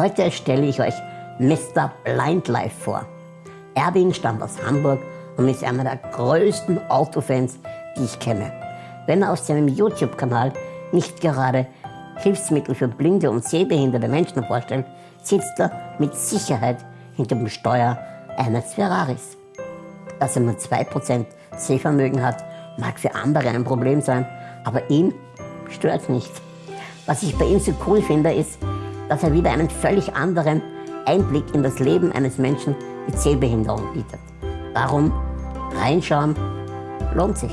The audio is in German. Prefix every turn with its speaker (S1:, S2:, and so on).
S1: Heute stelle ich euch Mr. Blind Life vor. Erwin stammt aus Hamburg und ist einer der größten Autofans, die ich kenne. Wenn er auf seinem YouTube-Kanal nicht gerade Hilfsmittel für blinde und sehbehinderte Menschen vorstellt, sitzt er mit Sicherheit hinter dem Steuer eines Ferraris. Dass er nur 2% Sehvermögen hat, mag für andere ein Problem sein, aber ihn stört nicht. Was ich bei ihm so cool finde, ist, dass er wieder einen völlig anderen Einblick in das Leben eines Menschen mit Sehbehinderung bietet. Darum reinschauen lohnt sich.